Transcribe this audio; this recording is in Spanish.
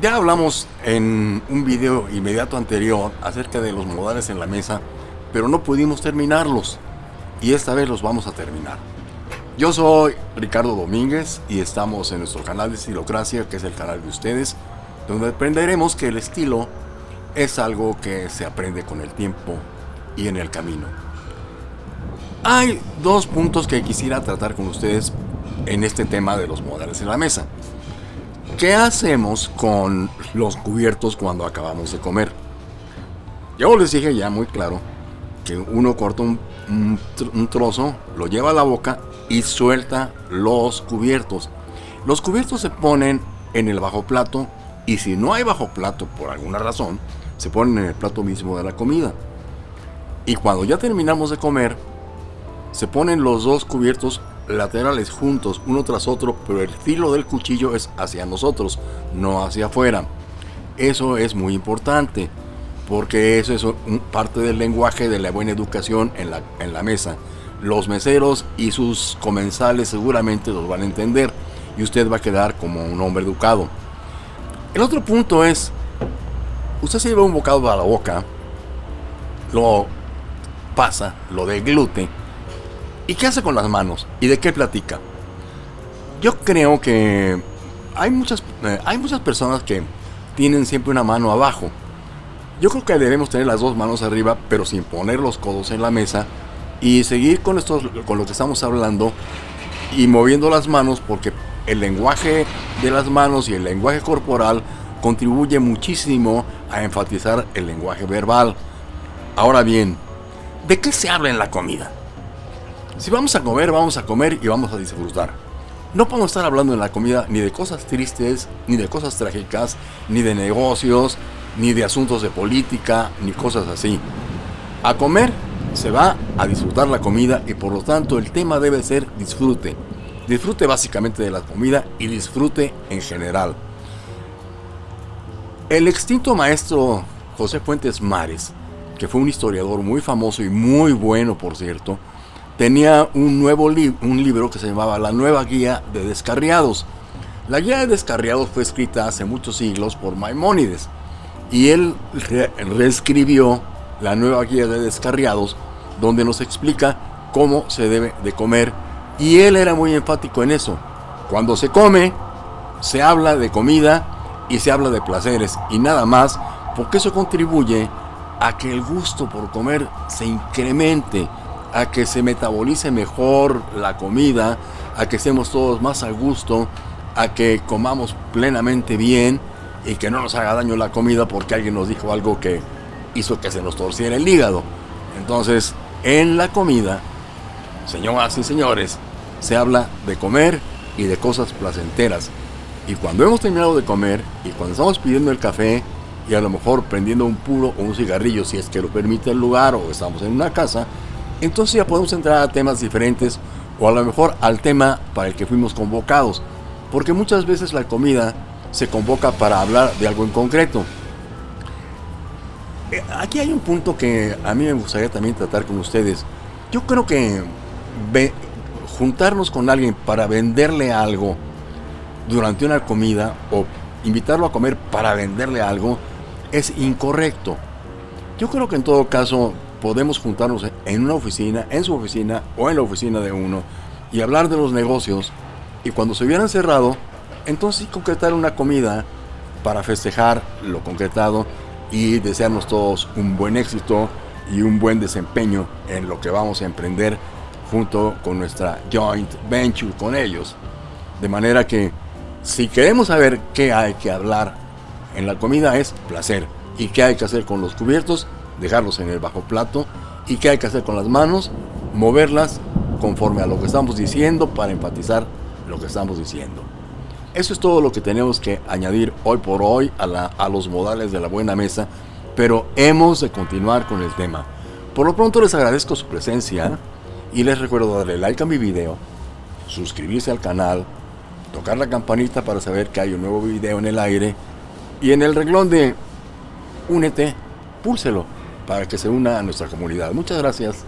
Ya hablamos en un video inmediato anterior acerca de los modales en la mesa, pero no pudimos terminarlos. Y esta vez los vamos a terminar. Yo soy Ricardo Domínguez y estamos en nuestro canal de Estilocracia, que es el canal de ustedes, donde aprenderemos que el estilo es algo que se aprende con el tiempo y en el camino. Hay dos puntos que quisiera tratar con ustedes en este tema de los modales en la mesa. ¿Qué hacemos con los cubiertos cuando acabamos de comer? Yo les dije ya muy claro que uno corta un, un, trozo, lo lleva a la boca y suelta los cubiertos. Los cubiertos se ponen en el bajo plato y si no hay bajo plato por alguna razón, se ponen en el plato mismo de la comida. Y cuando ya terminamos de comer, se ponen los dos cubiertos laterales juntos, uno tras otro, pero el filo del cuchillo es hacia nosotros, no hacia afuera. Eso es muy importante, porque eso es parte del lenguaje de la buena educación en la, en la mesa. Los meseros y sus comensales seguramente los van a entender y usted va a quedar como un hombre educado. El otro punto es, usted se lleva un bocado a la boca, lo pasa, lo deglute, ¿Y qué hace con las manos? ¿Y de qué platica? Yo creo que hay muchas, eh, hay muchas personas que tienen siempre una mano abajo. Yo creo que debemos tener las dos manos arriba, pero sin poner los codos en la mesa y seguir con, estos, con lo que estamos hablando y moviendo las manos porque el lenguaje de las manos y el lenguaje corporal contribuye muchísimo a enfatizar el lenguaje verbal. Ahora bien, ¿de qué se habla en la comida? Si vamos a comer, vamos a comer y vamos a disfrutar. No podemos estar hablando en la comida ni de cosas tristes, ni de cosas trágicas, ni de negocios, ni de asuntos de política, ni cosas así. A comer se va a disfrutar la comida y por lo tanto el tema debe ser disfrute. Disfrute básicamente de la comida y disfrute en general. El extinto maestro José Fuentes Mares, que fue un historiador muy famoso y muy bueno por cierto, tenía un nuevo libro que se llamaba La Nueva Guía de Descarriados. La Guía de Descarriados fue escrita hace muchos siglos por Maimónides y él reescribió la Nueva Guía de Descarriados donde nos explica cómo se debe de comer y él era muy enfático en eso. Cuando se come, se habla de comida y se habla de placeres y nada más porque eso contribuye a que el gusto por comer se incremente a que se metabolice mejor la comida, a que estemos todos más a gusto, a que comamos plenamente bien y que no nos haga daño la comida porque alguien nos dijo algo que hizo que se nos torciera el hígado. Entonces, en la comida, señoras y señores, se habla de comer y de cosas placenteras. Y cuando hemos terminado de comer y cuando estamos pidiendo el café y a lo mejor prendiendo un puro o un cigarrillo si es que lo permite el lugar o estamos en una casa, entonces ya podemos entrar a temas diferentes o a lo mejor al tema para el que fuimos convocados, porque muchas veces la comida se convoca para hablar de algo en concreto. Eh, aquí hay un punto que a mí me gustaría también tratar con ustedes. Yo creo que juntarnos con alguien para venderle algo durante una comida o invitarlo a comer para venderle algo es incorrecto. Yo creo que en todo caso podemos juntarnos en una oficina, en su oficina o en la oficina de uno y hablar de los negocios. Y cuando se hubieran cerrado, entonces concretar una comida para festejar lo concretado y desearnos todos un buen éxito y un buen desempeño en lo que vamos a emprender junto con nuestra joint venture con ellos. De manera que si queremos saber qué hay que hablar en la comida es placer. Y qué hay que hacer con los cubiertos dejarlos en el bajo plato y qué hay que hacer con las manos, moverlas conforme a lo que estamos diciendo para enfatizar lo que estamos diciendo. Eso es todo lo que tenemos que añadir hoy por hoy a, a los modales de la buena mesa, pero hemos de continuar con el tema. Por lo pronto les agradezco su presencia y les recuerdo darle like a mi video, suscribirse al canal, tocar la campanita para saber que hay un nuevo video en el aire y en el reglón de únete, púlselo para que se una a nuestra comunidad. Muchas gracias.